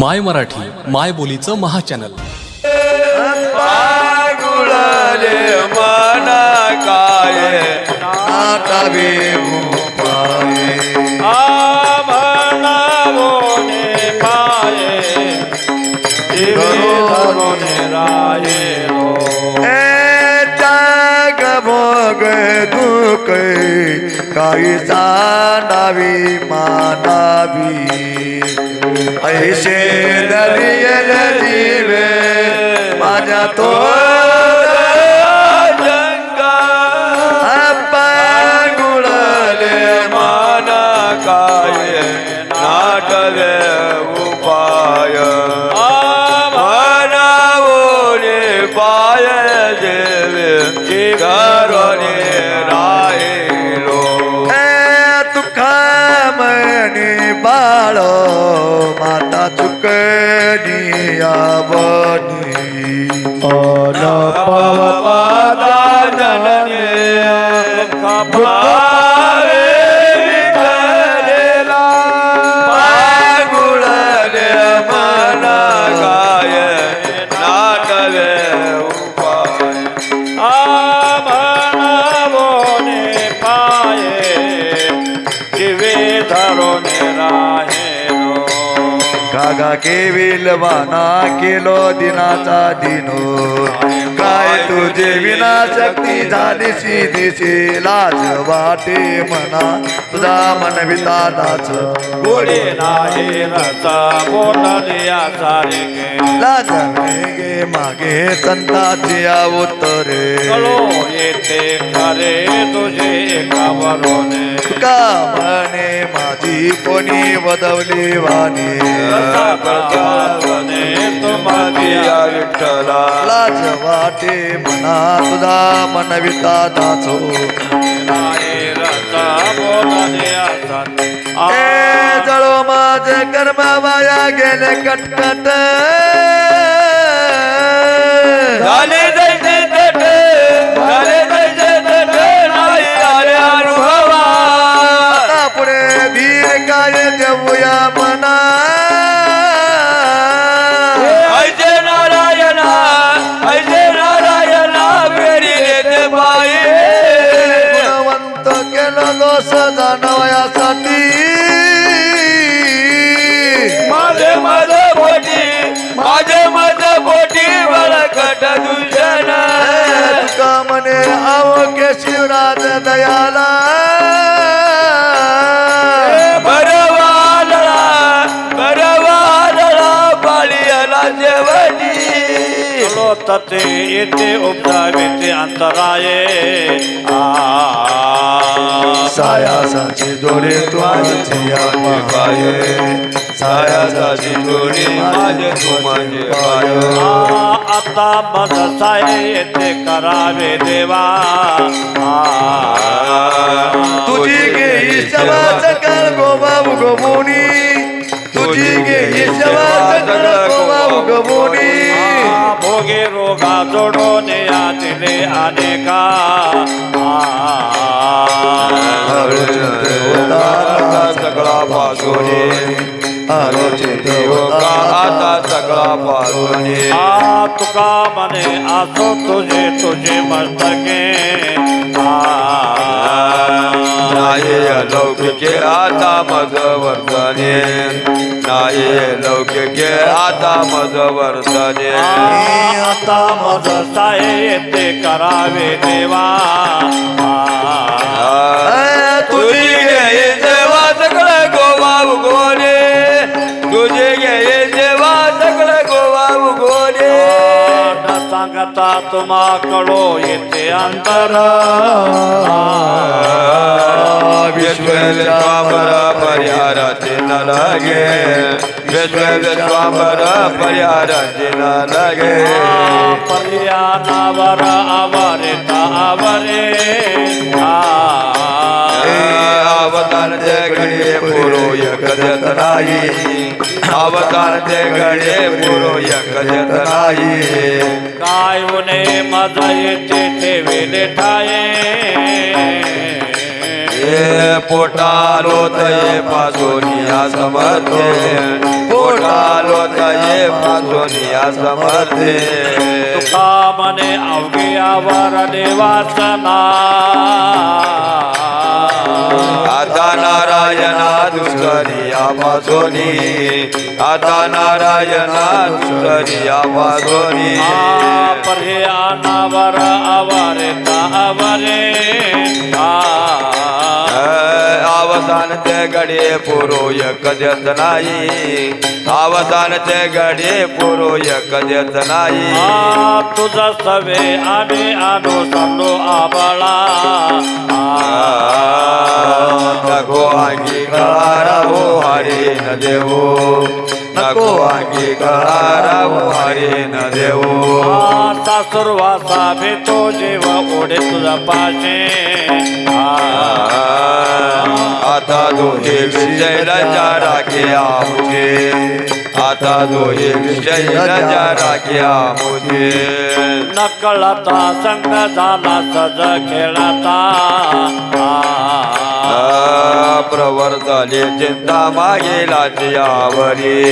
माय मराठी माय बोलीचं महाचॅनल. गुळले मना काय. दुख काही सांडावी मानावी. ऐशे नदी नदी माझ्या तो काळ माता चुकणी आवनी कागा केविल वाना केलो दिनाचा दिनो. काय तुझे विना शक्ती झाली दिशी लाज वाटे मना तुझा मन वितानाच गोडे नाही रचा बोटलिया सारे लाज मागे संताची उत्तरे. येते खरे तुझे कावरोने. का म्हणे माझी कोणी वदवली वाणी. विठ्ठला. लाज वाटे मना तुझा मन वितानाचो नाही रचा बोटलिया ए जळो माझे कर्म वाया गेले कटकट. झाले तते येते उपदावे ते अंतराये. सायासाची जोडे तू माझी पाये सायासाची जोडे माझे तू माझे पाय. आता बदसाय येते करावे देवा. तुझी गे ईशवाच कर गोबा उगवूनी. तुझी गे ईशवाच कर गोबा उगवूनी. भोगे रोगा जोडून या दिले अनेका. सगळा पासोने आरोचे देवता आता सगळा पासून आ तुका मने असो तुझे तुझे मस्तके. नाही लौकिके आता मज वर्तने. नाही लौकिके आता मज वर्तने. आता मज येते करावे देवा. तुझी घे जेव्हा सगळं गोवा उगवणे. तुझे घे सांगता तुम्हा कडो येते अंतर. विश्वेश्वाबर परिहाराचे न लागे विश्वेश्वाबर परिहाराचे न लागे पर्यानावर आवरिता आवरे. अवतार घडे पुरो एकजत नाही अवतार ते घडे पुरो एकजत नाही काय उने माझा येते ठेविले ठाये? पोटालो तये पासोनिया समर्थे। पोटालो सोनिया समर्थे। तुका म्हणे अवघे आवर देवासना आता नारायणा दुष्करिया पासोनी आता नारायणा दुष्करिया पासोनी पर्हे आवारे आवारे? आ ते गडे पुरो एक देत नाही ते गडे पुरो एक देत नाही तुझा सवे आम्ही आलो सांडो आबळा नको अंगी हो हरे न देवो नको अंगी हो हरे न देवो सासुरवासा भेटो जेव ओढे तुझा पाशे आता दोहे विजय राजा राखे मुझे. आता दोहे विजय राजा राखे मुझे. नकळता संग झाला सज खेळता. प्रवर झाले चिंता मागेला आवरी.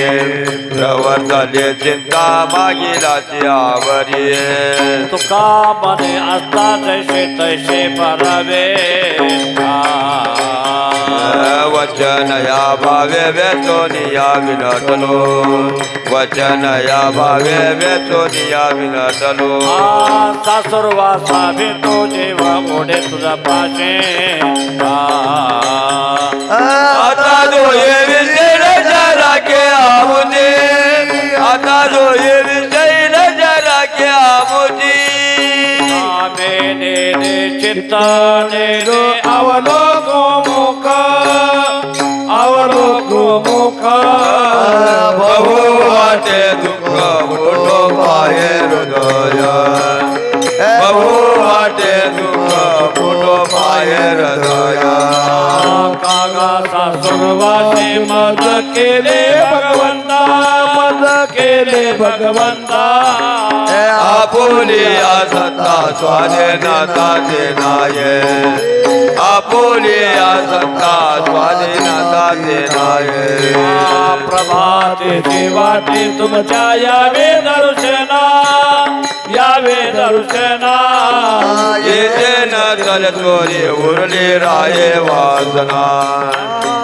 प्रवर झाले चिंता मागेला आवरी. तुका मध्ये असता जैसे तैसे बरावे वचन या भावे वेचोनिया विनटलो वचन या भावे वेचोनिया विनटलो सासुरवासा भेटो जेव ओढे तुझा पाशे. आता जो ये विजय जरा के आमुजी आता जो ये विजय जरा के आमुजी मेने रे चित्ताने रे अवलोको मुख अवलोको मुख बहु वाटे दुःख मोठो पाये हृदय सासुरवासे मज केले भगवंता. मज केले भगवंता. आपुली सत्ता स्वाधीनता देनाये आपुली सत्ता स्वाधीनता देनाये प्रभाते देवाटे तुमच्या यावे दर्शना. यावे दर्शना. येते न चल चोरी उरली राये वासना.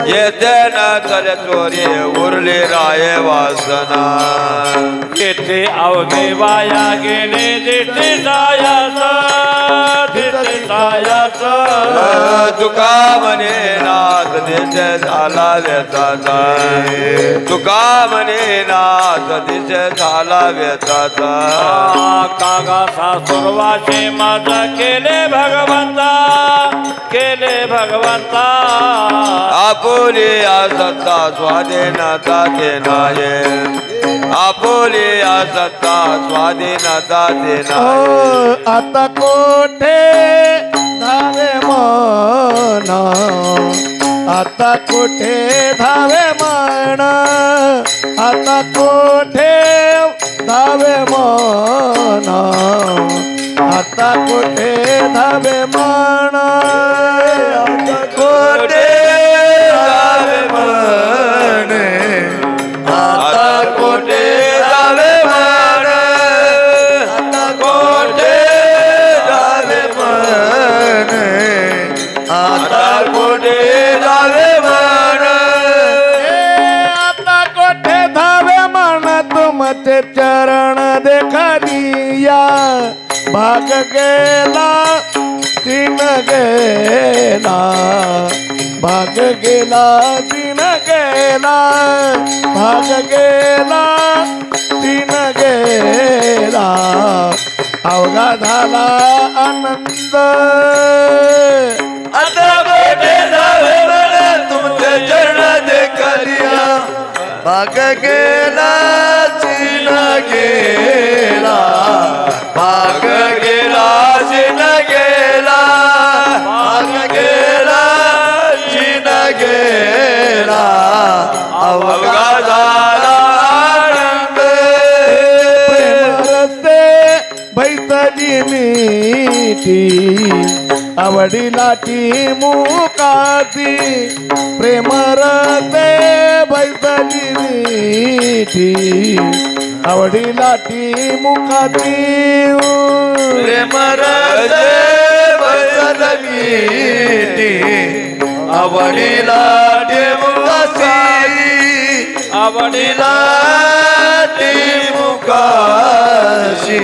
येते न चल चोरी उरली राये वासना. येथे अवघे वाया गेले दिसे सायास सायास तुका म्हणे नाथ दिस झाला व्यथाचा तुका म्हणे नाथ दिस झाला व्यथाचा कागा सासुरवासे माझ केले भगवंता केले भगवंता. आपुली सत्ता स्वाधीनता देनाये आपुली सत्ता स्वाधीनता देनाये आता कोठे? धावे मन. आता कुठे धावे मन? आता कुठे धावे मन? आता कुठे धावे मन? भाग गेला तीन गेला. भाग गेला तीन गेला. भाग गेला तीन गेला. अवघा झाला आनंद. आता तुमच्या जावे मन चरण देखलिया भाग गेला चिन गेला. भाग गेला चिन गेला. भाग गेला चिन गेला. अवघा बैतरी मीठी आवडीला ती मुकाती प्रेम रे बैतरी मीठी आवडी लाठी प्रेमरते बैतली मिठी आवडीला ती लाठी आवडीला ती मुखाशी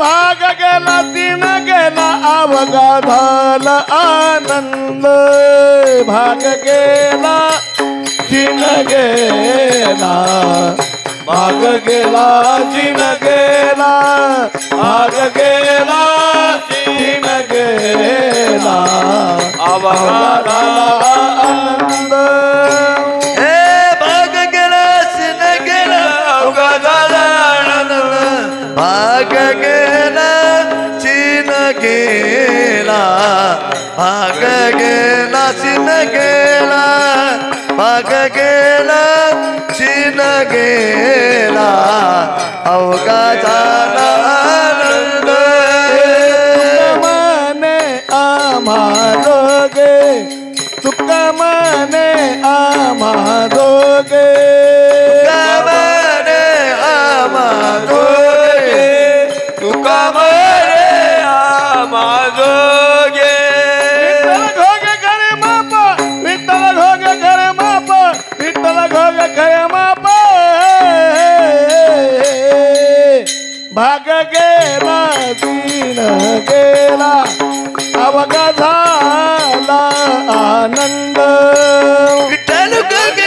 भाग गेला तीन गेला अवघा झाला आनंद. भाग गेला तीन गेला. भाग गेला तीन गेला. भाग गेला तीन गेला. अवघा झाला आनंद. गेला चिन गेला. भाग गेला चीन गेला. भाग गेला चिन गेला. अवघा झाला गेला दिन गेला. अवघा झाला आनंद. विठ्ठल गोगे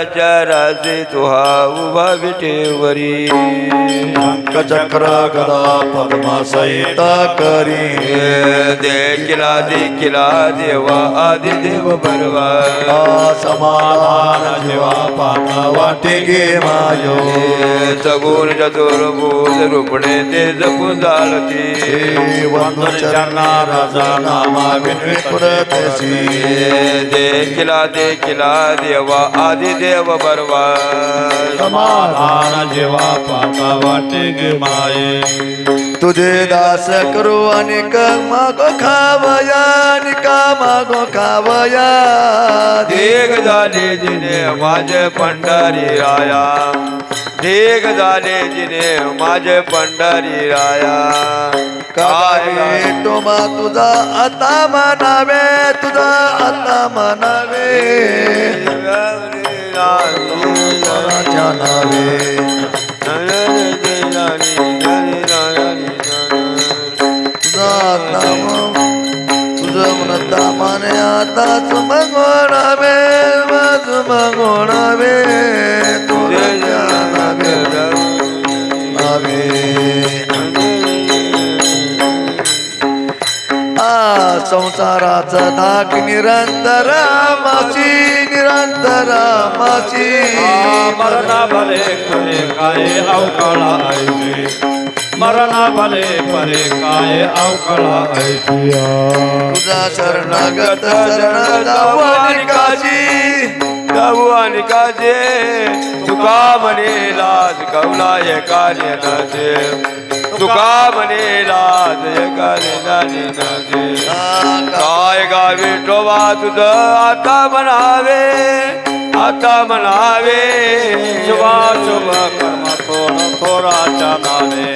अवताराच्या राजे तुहा उभा विटेवरी. चक्र गदा पद्मासहित करी. देखिला देखिला देवा आदि देव बरवा समाधान जेव्हा पाता वाटे गे मायो. सगुण चतुर्भुज रूपणे ते जपून जाळती. वंदन चरणा राजा नामा विनविपुरतेसी देखिला देखिला देवा आदि देव बरवा समाधान जेव्हा पाता वाटे गे माये। तुझे दास करू आणि मागो खावया आणि मागो खावया। देग झाले जिने माझे पंढरी राया। देग झाले जिने माझे पंढरी राया। काय टोमा तुझा आता म्हणावे तुझा आता म्हणावे। तुकाराच्या नावे. तुझं म्हणतामाने आताच मगोणावे मज मगोणावे तुझ्या नावे नावे संसाराचा धाक निरंतर माची निरंतर माची. मरणा भले परे काय अवकाळा ऐसे मरणा भले परे काय अवकाळा ऐसिया तुझा शरणागत शरण जाऊ आणि काशी. जाऊ आणि काजे तुका म्हणे लाज कवला हे कार्य नाचे तुका म्हणे लाज हे कार्य नाजे। नाचे काय गावी टोबा तुझं आता म्हणावे आता म्हणावे। शुभा शुभ कर्म थोर थोराच्या नावे।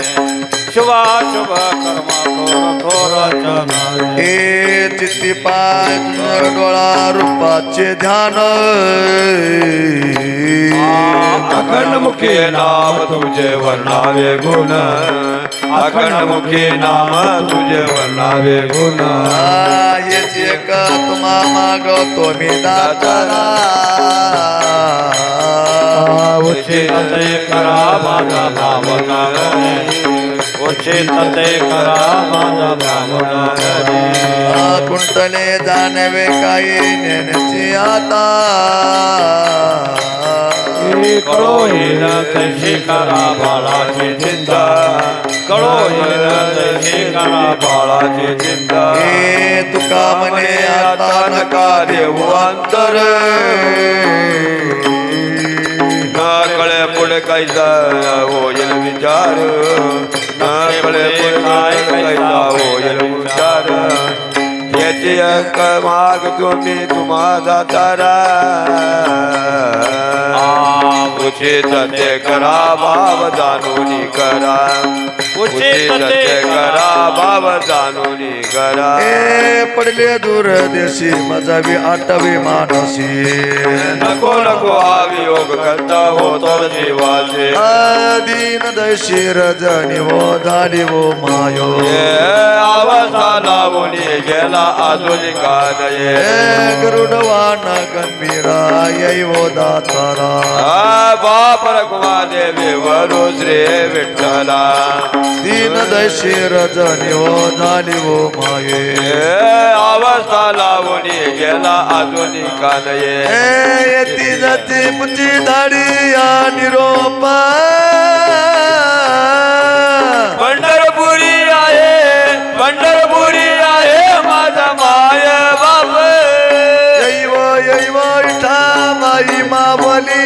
शुभाशुभ कर्म थोर थोर हे चित्ती पाय तुझ्या डोळा रूपाचे ध्यान। अखंड मुखी नाम तुझे वर्णावे गुण। अखंड मुखी नाम तुझे वर्णावे गुण। येच एक तुम्हा मागवतो मी दातारा। उचित ते करा माझा भावना उचित ते करा माझा भावना कुंटले जाणवे काही नेण्याची आता. तशी करा बाळाची चिंता. कळो येण तशी करा बाळाची चिंता. हे तुका म्हणे आता नका देऊ अंतर. कळे पुढे काही होईल विचार. न कळे पुढे काय कैसा होईल विचार. याची अंक माग तुम्ही तुम्हा जातारा उचित ते करा भाव जाणून करा. उचित ते करा भाव जाणून करा. पडले दूर देशी बी आठवी मानसी. नको नको हा वियोग करता होतो जीवाचे. दीन दैशी रजनी हो झाली हो मायो. हे अवस्था लावून गेला अजून का नये हे गरुडवान गंभीरा यै हो दातारा. बाप रखुमा देवी वरु श्री विठ्ठला. दीन दैशी रजनी हो झाली हो माये. अवस्था लावून गेला अजून का नये हे येती जाती मुची दाढी या निरोपा पंढरपुरी आहे पंढरपुरी आहे माझा माय बाप. दैव दैव इठा माई मावली.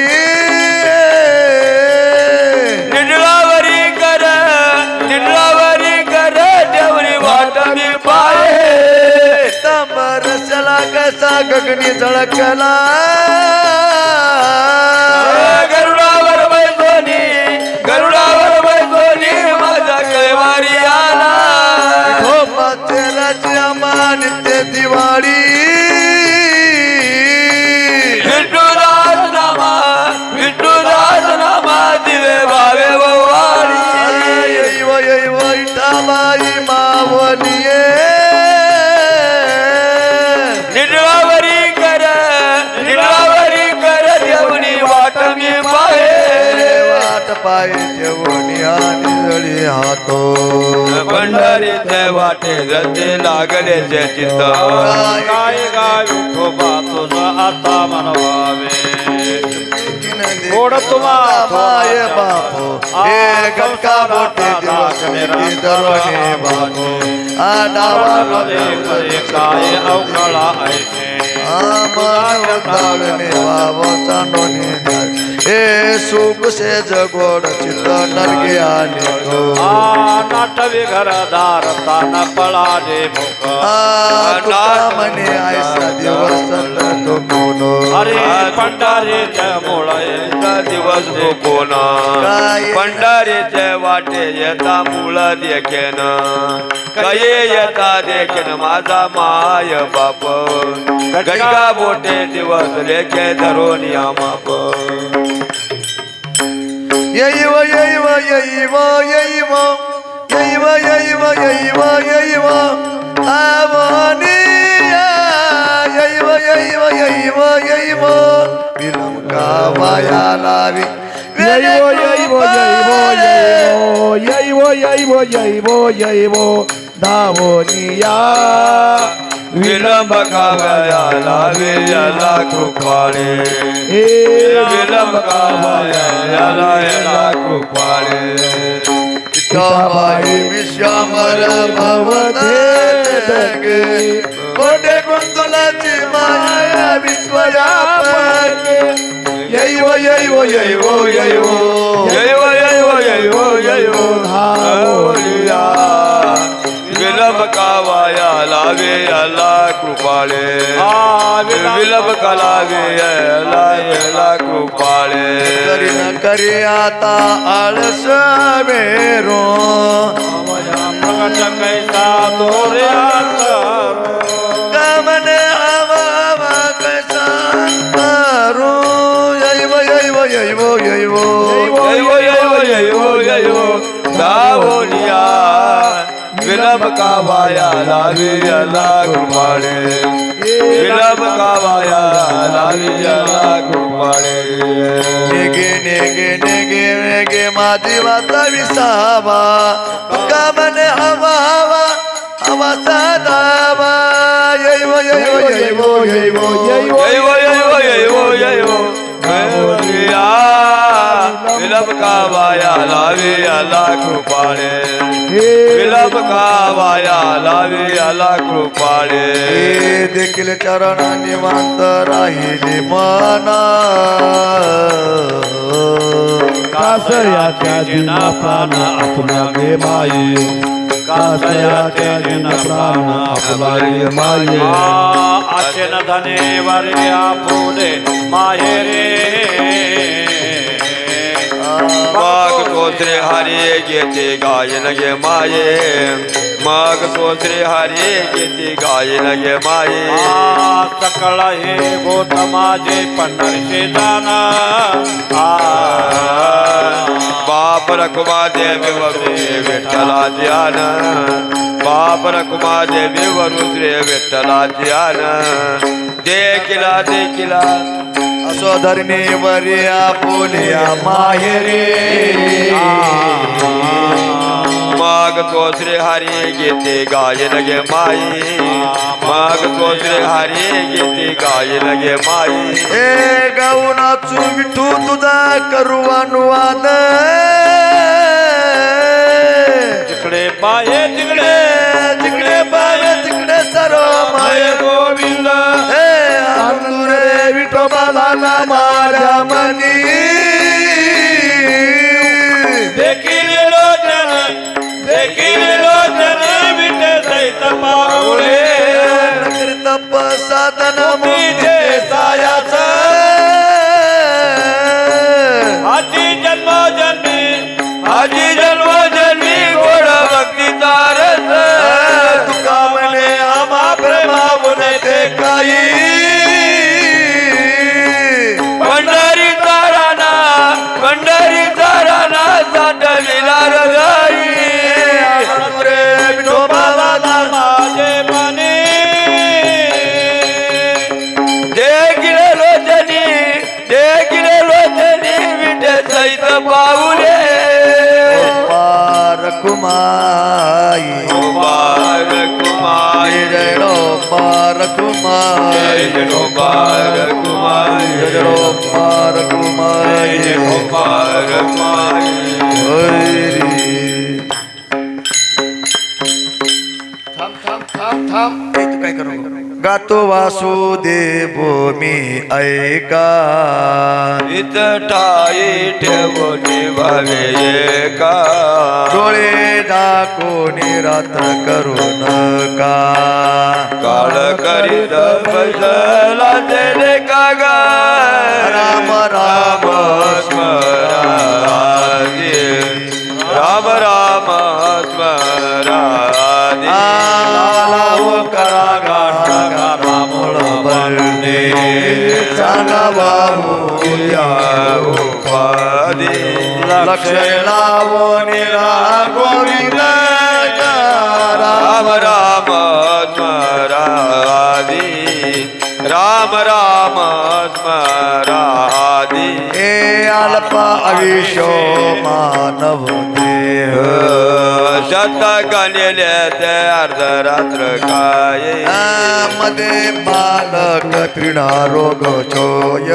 कसा गगनी झळकला गरुडावर बैसोनी गरुडावर बैसोनी माझा कैवारी आला. झोपाचे राजा नित्य दिवाळी जायचे निळी हातो. पंढरीत वाटे जसे लागले जे चित्त काय गावी ठोबा तुझा आता म्हणवावे गोड तुम्हा माय बापो. हे गंका मोठे दिवसने दरवणे बापो. आडावामध्ये काय अवकाळा ऐके आम्हाला दाळणे बाबो चांडोने हे सुख से जगोड चित्त नरगे आले तो आ नाटवी घरदार तान पळाले मुख आ तुका म्हणे ऐसा दिवस तो कोनो अरे पंढरीच्या मुळे दिवस कोण काय? पंढरीचे वाटे येता मूळ देखेन। काय येता देखेन माझा माय बाप। गडका बोटे दिवस लेखे धरून या माप। यैव यैव यैव यैव यैव यैव यैव यैव आवनिया यैव यैव यैव यैव विलंका वाया लावी यैव यैव यैव यैव यैव यैव यैव धावनिया विलंब कावयाला विजला कृपाळे. हे विलंब कावयाला याला कृपाळे. विठाबाई विश्वामर भवते जगे कोटे कुंतलाची माया विश्वव्यापक यैव यैव यैव विलंब कावयाला लावे याला कृपाळे। विलंब कलावे याला याला कृपाळे। करी न करी आता आळस मेरो प्रगट कैसा तोर्यात कावाया लावे कुमारे कृपाळे विलंब कावाया लावे याला कृपाळे नेगे नेगे नेगे नेगे माझी वाचा विसावा. कामने हवा हवा हवा साधावा यैव यैव यैव यैव जैव जैव जैव जैव देवनिया विलंब कावाया लावे कुमारे कृपाळे विलंब कावाया लावे याला कृपाळे. हे देखील चरण निवांत राहिले मना. कासयाच्या जिना प्राण आपला गे माये. कासयाच्या जिना प्राण आपला गे माये आशेन धने माहेरे माग तोत्रे हरे घेते गायन गे माये. माग तोत्रे हरे घेते गायन गे माये. सकळ हे गोत माझे पंढरशे जाना बाप रकुमा देवी वरु विठ्ठला ध्यान. बाप रकुमा देवी वरु श्री विठ्ठला ध्यान. देखिला देखिला. स्वधर्मी वर्या बोलिया माहेरे माग तो श्री हरी घेते गायन गे माई. माग तो श्री हरी घेते गायन गे माई. ए गाऊनाचू विठू तुझा करू अनुवाद जिकडे पाये तिकडे तिकडे. माझ्या मनी देखील लोचन देखील लोचन विटे सहित पाऊले तप साधन कुमाई बार कुमारी जय रो पार कुमाई जय बार कुमारी जय रो पार कुमाई बार कुमारी हरी। थांब थांब थांब थांब। तू काय करू? नको. गातो वासुदेव मी ऐका. इतटाई ठेवणी भावे का डोळे दाखवून रात्र करू नका काळ करीत बसला तेरे कागा राम राम स्मरादी बाबू या उपादी लक्ष लावून रा गोविंद राम राम स्मरादी हे अल्प आयुष्य मानव देह। शतक गणले ते अर्धरात्र काय। मध्ये बालक क्रीडा रोग छोय।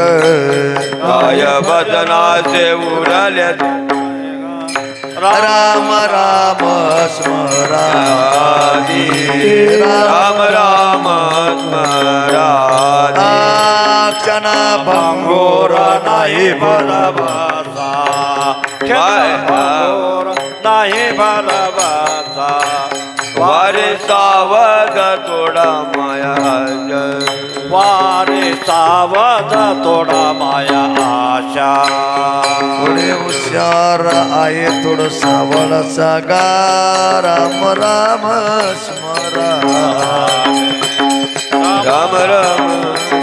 काय बदनाचे उरले राम राम स्मरादी राम राम स्मरादी क्षण भंगोर नाही बलवासा नाही भरवाचा. वार सावध थोडा माया. वारे सावध थोडा माया आशा. थोडे हुशार आहे थोडं सावळाचा गा राम राम स्मरा. राम राम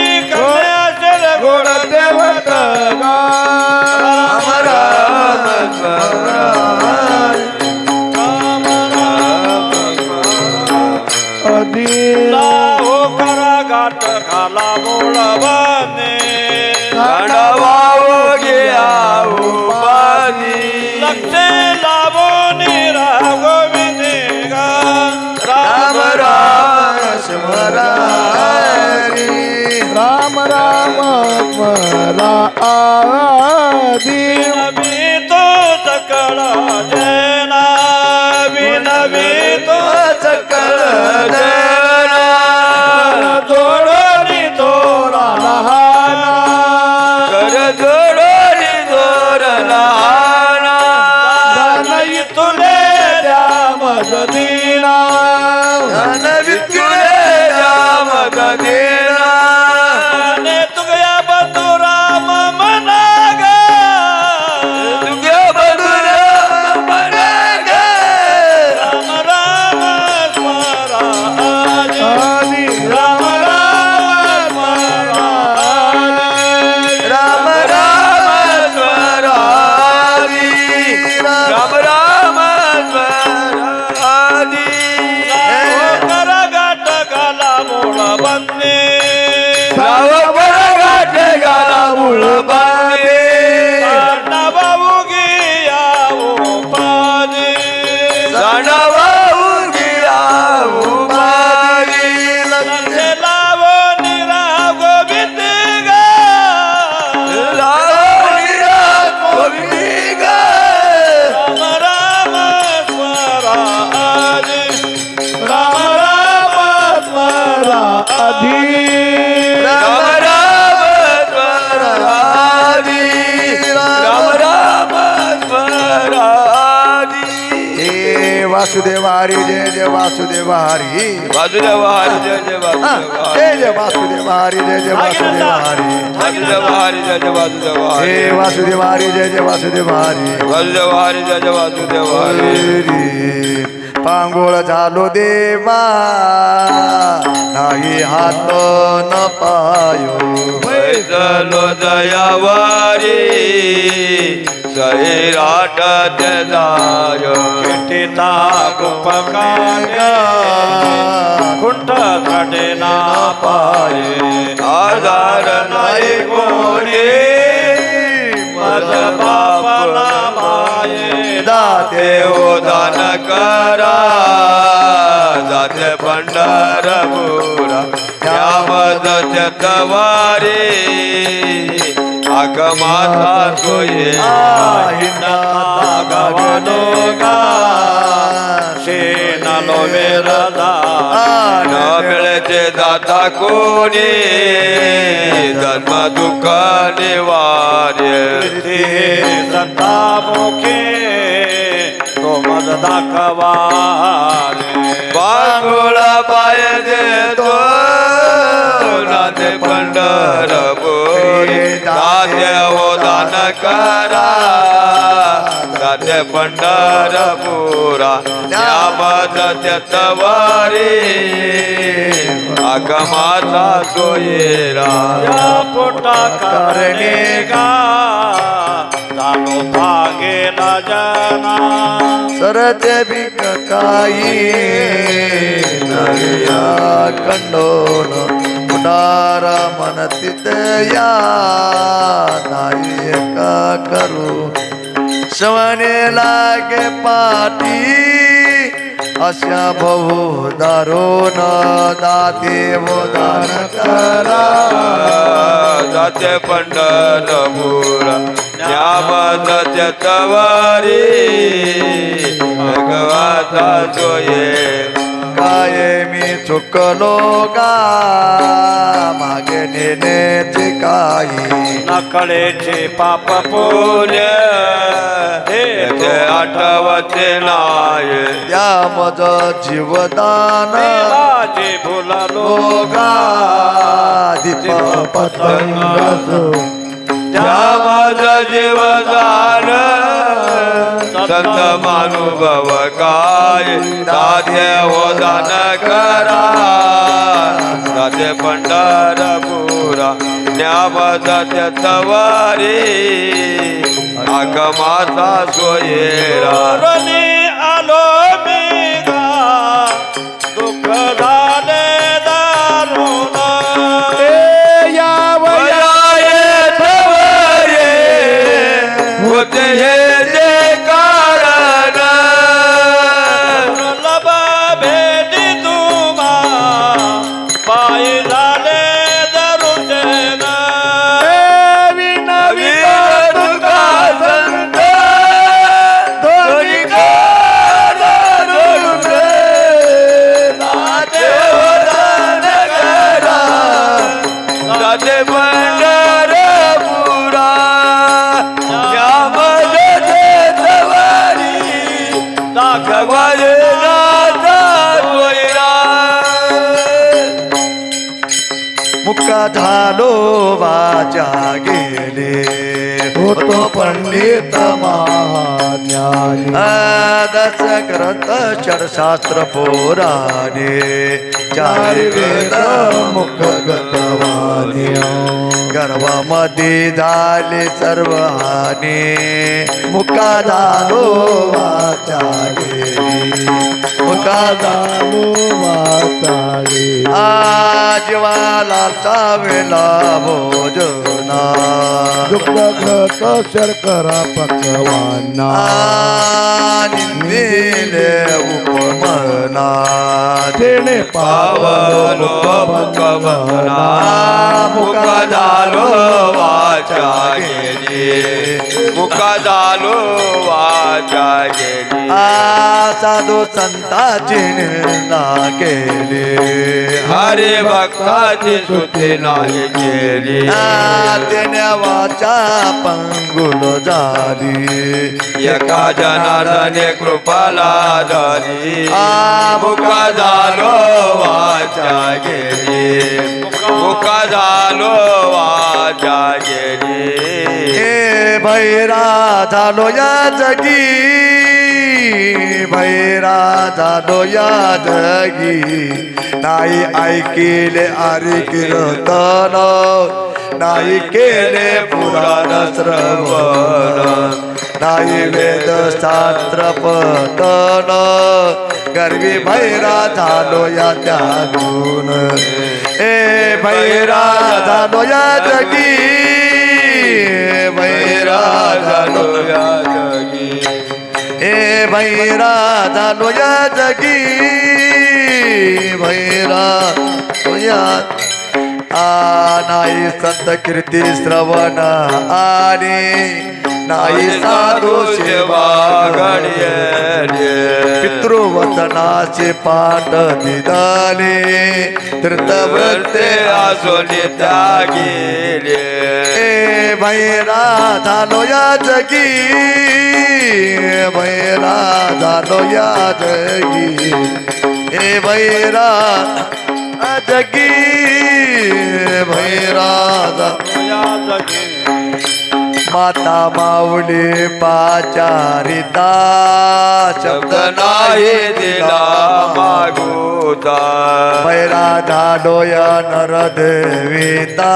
स्मरा आधी. नवी तो सकळ जना. विनवी तो सकळ वासुदेव हरी वासुदेव हरी जय जय हा, वासुदेव जय जय वासुदेव हरी जय जय वासुदेव हरी वासुदेव हरी जय जय वासुदेव हरी वासुदेव हरी जय जय वासुदेव हरी वासुदेव हरी जय जय वासुदेव हरी. पांगोळ झालो देवा नाही हात न पायो। पैसलो दयावारी सैराट जाय टिटा गोपकाने कुंठकडे पाये आधार नाही कोणी मज बापला माये दाते हो देव करा जाते पंढरपुरा त्या मदत तवारी आगमाता सोये गवनो गा शेन लोवेरदा न मिळते दाता कोणी? धर्म दुःख निवार्य सत्ता मुखे तो मज दाखवारे। बांगुळा पाय देतो। नाते पंढरपुरी. दाते हो दान करा दाते पंढरपुरा. त्यामत तवारी आगमाचा सोयेरा या पोटा करणे गा. चालो भागे न जना. सरते बिक काही नव्या कंडोन पुडारा मन या नाही का करू. शवने लागे पाटी अशा बहु दारोन दाते वो दान करा. जाते पंढरपूर ज्ञामत तवारी भगवता सोये काय मी चुकलो का मागे नेण्याचे काही. नकळेचे पाप पुण्य. ते आठवते नाय. त्या मज जीवदान. माझे भुलालो लोगा दीप पतंगाचो त्या माझं जीवदान. संत मानुभव काय साध्य हो दान करा साध्य पंढरपुरा न्याम जाते तवारी आगमाचा सोयेरा। दस ग्रंथ शास्त्र पुराणे। चार वेद मुख गतवाणी गर्भामध्ये झाले सर्व हानी. मुका झालो वाचा गेली मुका झालो वाचाळे आजवाला चावेला भोजना. दुग्ध घट शर्करा पकवाना. निंदिले उपमना. तेने पावलो पावन मुखमना मुख झालो वाचा गेली मुख झालो वाचा आ साधू संताची निंदा केली हरे भक्ताची सुती नाही केली. आ त्याने वाचा पंगुल झाली. एका जनार्दने कृपाला आ मुख झालो वाचा गेली. मुख झालो वाचा गेली. भैरा झालो या जगी। भैरा झालो या जगी नाही ऐकिले आरी कीर्तन नाही केले पुराण श्रवण नाही वेद शास्त्र पतन गर्वी भैरा झालो या त्यागून ए भैरा झालो या जगी। भैरा झालो या जगी ए भैरा झालो या जगी भैरा तुया आ नाही संत कीर्ती श्रवण आणि नाही साधू सेवा घडये पितृवचनाचे पाठ दिदाले तीर्थवृत्ते वृत्ते आसोनी त्यागेले ए भैरा झालो या जगी भैरा झालो या जगी। ए भैरा जगी भैरा झा- या जगी। माता माऊली पाचारिता शब्द नाही दिला मागुता भैरा धाडोया या नरदेविता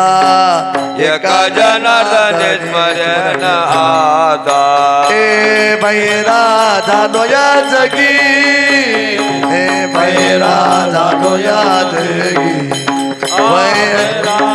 एका जनार्दने स्मरण आता. हे भैरा धाडोया जगी हे भैरा धाडोया जगी. भैरा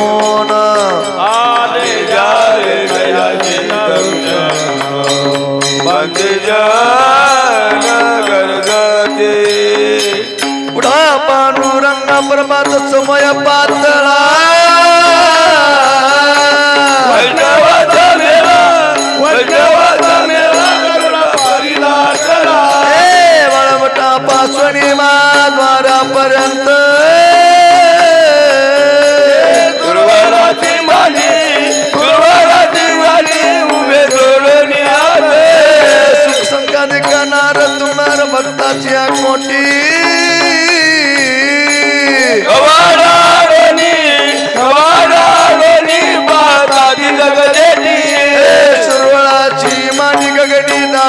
चढा. ए वळवटा पासवणी द्वारापर्यंत गुरुवाराची माझी गुरुवाराची माझी उभे जोडून सुख संकाने करणार तुम्हार भक्ताची कोटी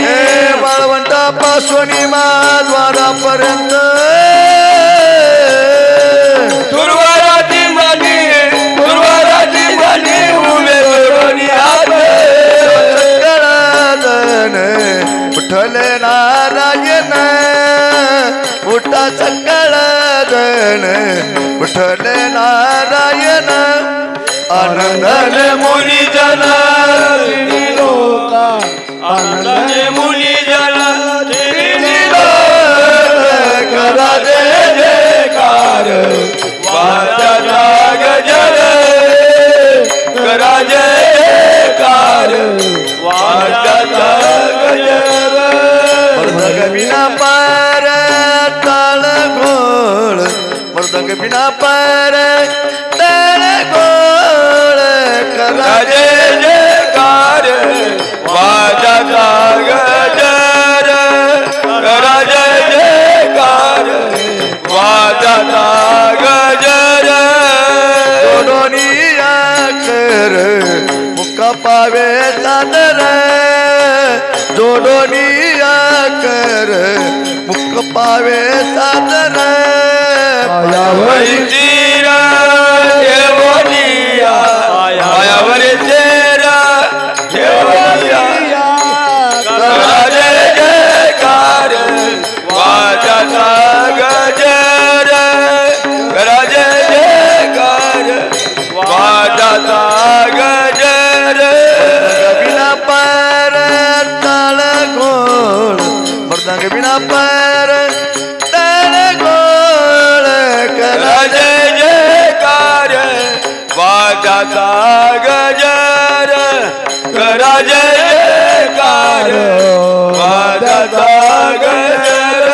हे बाळवंटा पासवणी द्वारापर्यंत उठले नारायण उठा सकळादन विठ्ठल नारायण आनंदने मुनी जन लोका आनंदाने मुनी जन करा जय जयकार. वाचा जाग जर करा जयकार. वाचा बिना पार ताळ गोळ मृदंग बिना पार ताळ गोळ करा. जय जयकार वाचा जाग जर. करा जय जयकार वाचा जाग जर. जोडोनिया कर मुका पावे सादर जोडोनिया कर मुक पावे सादर। वैतीरा देवनिया मायावर तेरा वाचा गजर करा जय जयकार. वाचा गजर.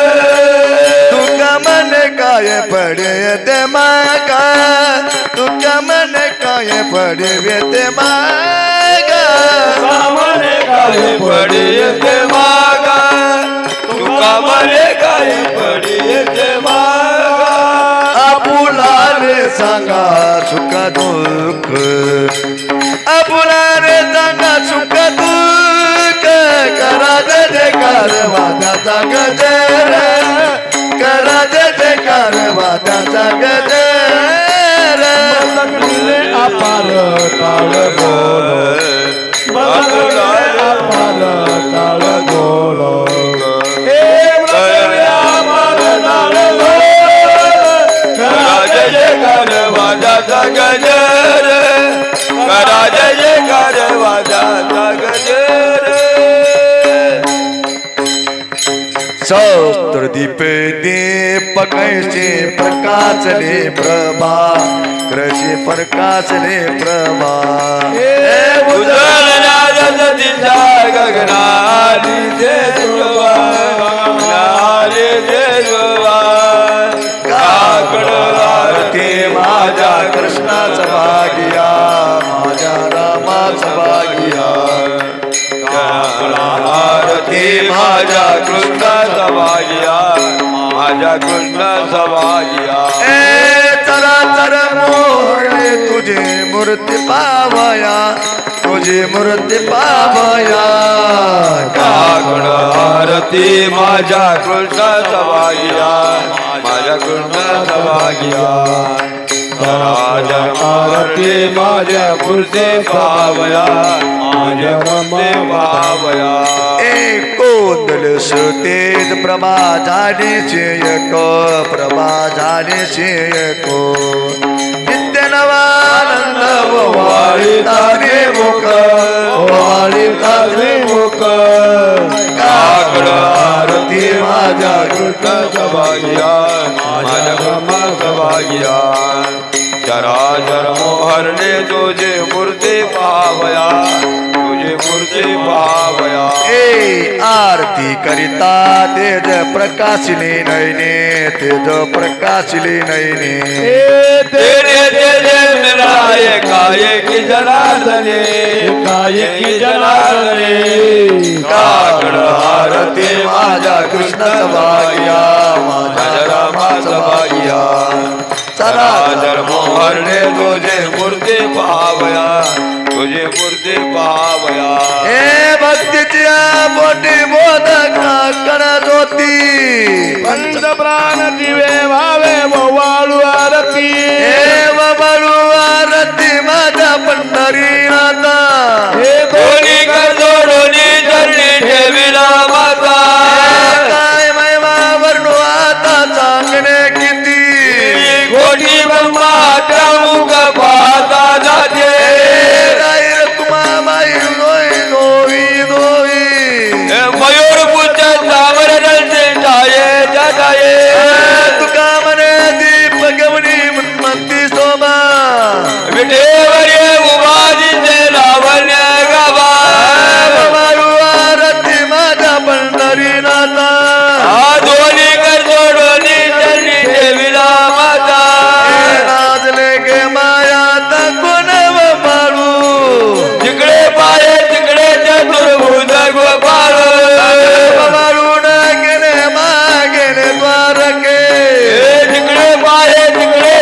तुका मन काय पडे ते मागा. तुका मन काय पडे ते मागा. सामने काय पडे ते मागा. तुका मने काय सांगा सुखा दुःख. आपुला सांगा सुख दुःख. करा जय जयकार वादाचा गजर करा जय जयकार वादाचा गजर लग्नीले अपार काळ गोळ लग्नीले अपार काळ गोळ गजर करा जय जयकार वाजाचा गजर। सहस्त्र दीप दीप कैसे प्रकाशले प्रभा कृषी प्रकाशले प्रभा। उजळणारच दिशा कृष्णाचा भागिया माझ्या रामाचा भागिया. आरती माझ्या कृष्णाचा भाग्या माझ्या कृष्णाचा भाग्या. ए चरा चर मोहळे तुझे मूर्ती पावया तुझी मूर्ती पावया काकड आरती माझ्या कृष्णाचा भाग्या माझ्या कृष्णाचा भाग्या. आरती माझ्या पुरते पावया माझ्या पुरते पावया ए कोंदल सुतेज प्रभा झाले शेयक प्रभा झाले शेयक नित्य नवानंद वाळी तारे मुख वाळी तारे मुख काकड आरती माझ्या कृष्णाचा भाग्या माझ्या ब्रह्माचा भाग्या चराचर मोहरणे तुझे मूर्ती पावया तुझे मूर्ती पावया। ए आरती करिता तेज प्रकाशिले नयने तेज प्रकाशिले नयने। तेरे तेरे मिलाए काये की जनार्दने एकाएकी जनार्दने काकड आरती माझ्या कृष्ण भाग्या माझ्या रामाचा भाग्या चराचर मोहरणे तुझे मूर्ती पावया तुझे मूर्ती पावया। हे भक्तीच्या पोटी बोधका करत होती पंचप्राण दिवे भावे वाळू आरती हे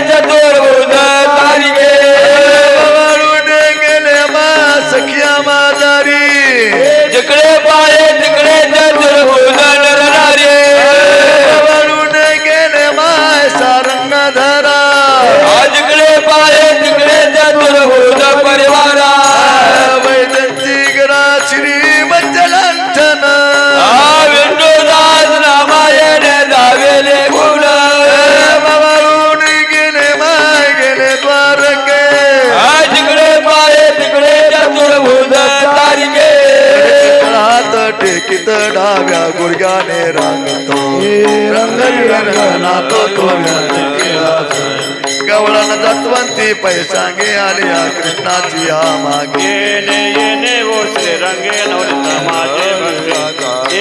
तिकडे टेकीत डाव्या गुडघ्याने रांगतो. रंग रंगनातो तो गवळण जतवंती पैसांगे आलिया कृष्णाची या मागे. येणे येणे ओ श्रीरंगे नवनीत माझे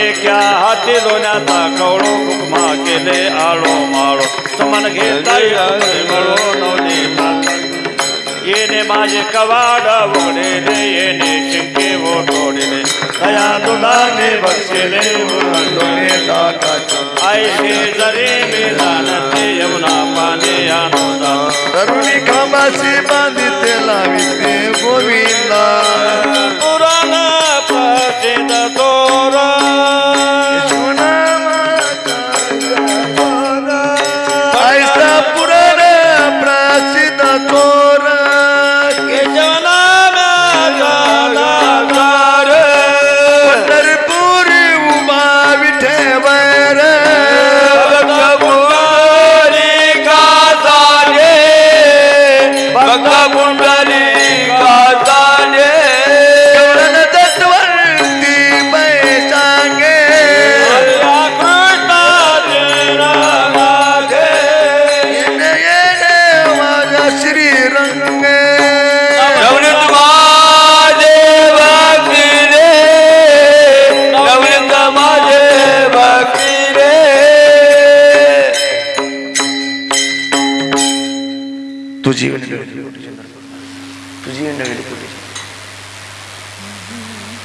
एका हाती दोन्याचा कवळो हुकमा केले आळो माळो. समान घेता मिळो नवनीत येणे माझे कवाड उघडेले येणे शिंके वो दया दुलाने बक्षिले उरंडोने दाताचा ऐसे जरे मी जाणते यमुना पाने आनोदा। तरुणी खांबाशी बांधिते लाविते गोविंदा।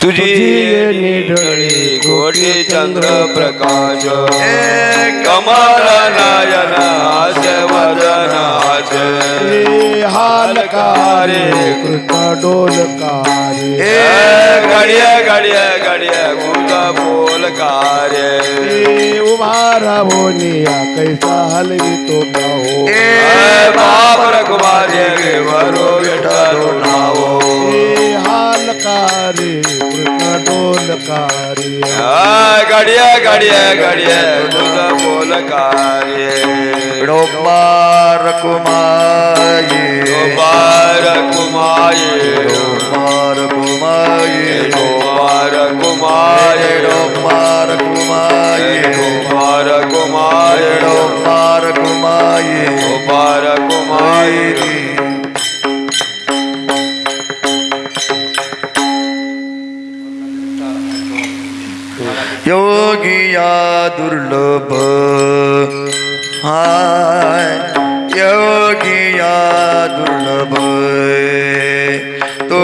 तुझी निढळी कोटी चंद्र प्रकाश. कमल नयन हास्य वदन हास्य हे हालकारे कृष्ण डोलकारे. ए गडिया गडिया गडिया गुज बोलकारे. हे उभा राहोनिया कैसा हलवितो गाहो ए बाप रघुमारे वरो विठ्ठल नावो हे हालकारे कृष्ण डोलकारे आ, गडिया गडिया गडिया गुज बोलकारे डोंबार कुमाये बार कुमाये डोंबार कुमाये बार कुमाये डोंबार कुमाये बार कुमाये डोंबार कुमाये कुमाये योगिया दुर्लभ. हाय योगिया दुर्लभ. तो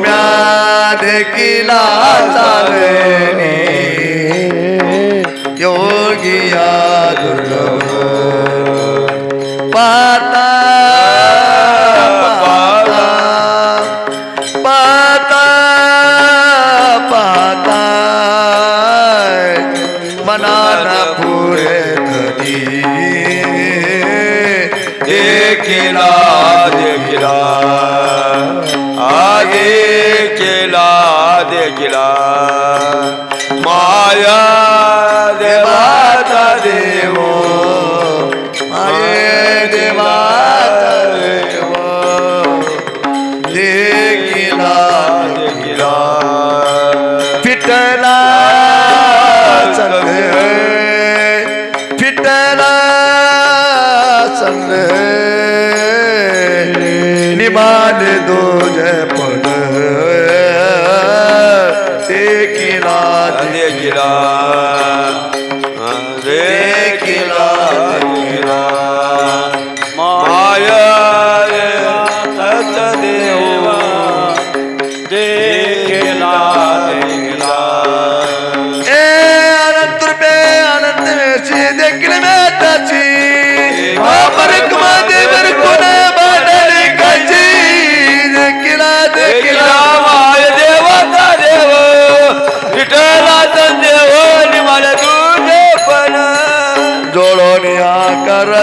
म्या देखिला चालणे. देखिला देखिला। आ केला देखिला। माया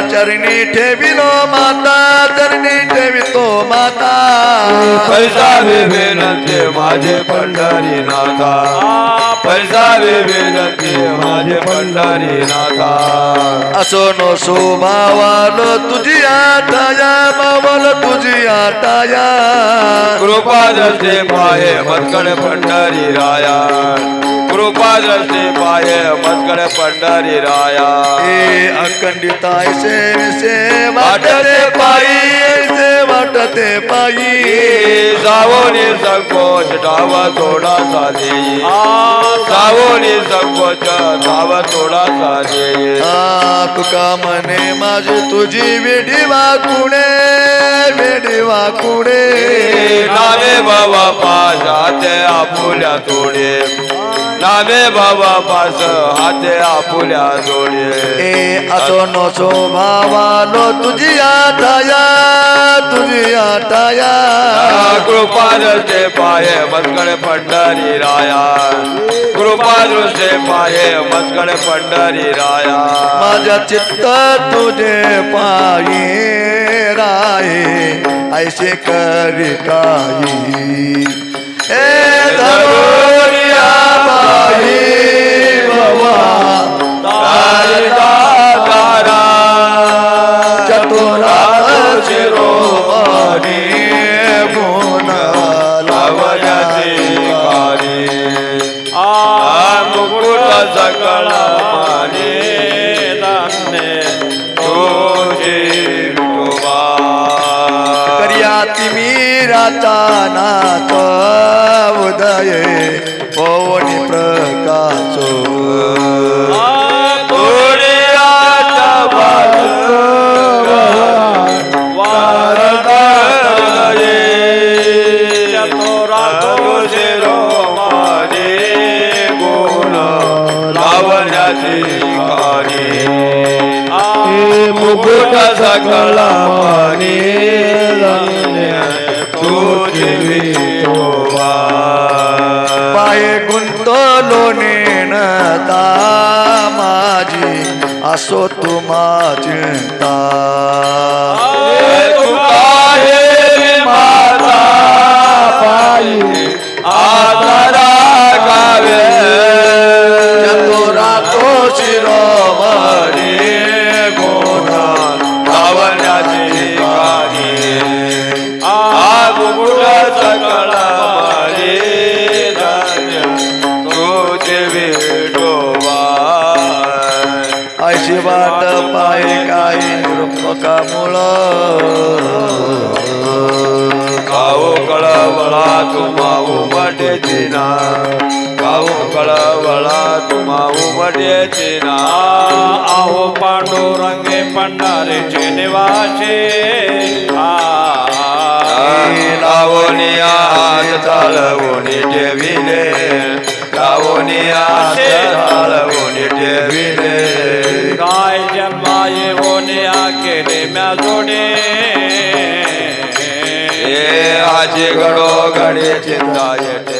चरणी ठेविलो माता चरणी ठेवितो माता. पैसा विनंती माझे पंढरी नाथा. पैसा विनंती माझे पंढरी नाथा. असो नो शोभावालो तुझी आटाया मावल तुझी आटाया कृपा दृष्टी पाये मत्कड पंढरी राया. कृपा दृष्टी पाये मत्कड पंढरी राया. ए अखंडित ऐसे विसे वाटते पायी. ऐसे वाटते पायी. सावोनी संकोच डाव थोडासा देई. सावोनी संकोच डाव देई. आ तुका म्हणे माझी तुझी वेडी वाकुणे वेडी वाकुणे नामे बाबा पास हाते आपुल्या तोडे. नामे बाबा पास हाते आपुल्या जोडे ए असो नो शोभावालो तुझी आटाया तुझी आटाया कृपा दृष्टे पाये मस्कड पंढरी राया. कृपा दृष्टे पाये मस्कड पंढरी राया. माझ्या चित्त तुझे पायी राये ऐसे करी काही. ए धरोनिया बाई बाबा चतुरा शिरोमणी गुण लावण्याची कारी मुकुट सकळ माने दाने तुझे विठोबा कर्याती मीराचा नाथ उदय. हे मुकुट पाणी तुझी पाय विठोबा गुंतलो नेणता माझी असो तुम्हा चिंता. कळवळा तुम्हा उमटेची ना आहो पांडुरंगे पंढारीचे निवासे. लावणी हात चालवणी ठेविले. लावणी हात चालवणी ठेविले. काय जन्मा येवोने केले म्या जोडे आजी घडो घडी चिंता येते